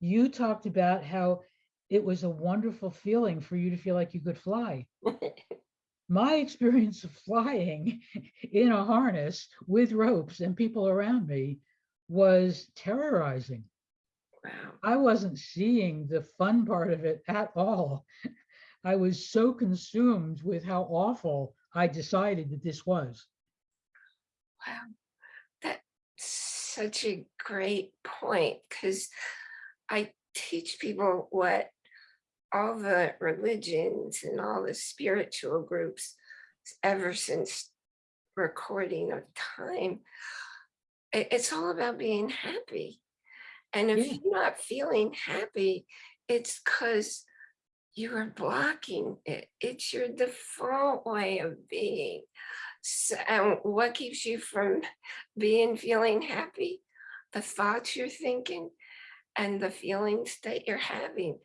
you talked about how it was a wonderful feeling for you to feel like you could fly. My experience of flying in a harness with ropes and people around me was terrorizing. Wow. I wasn't seeing the fun part of it at all. I was so consumed with how awful I decided that this was. Wow. That's such a great point because I teach people what all the religions and all the spiritual groups ever since recording of time. It's all about being happy. And if Yeah. you're not feeling happy, it's because you are blocking it. It's your default way of being. So, and what keeps you from being feeling happy? The thoughts you're thinking and the feelings that you're having.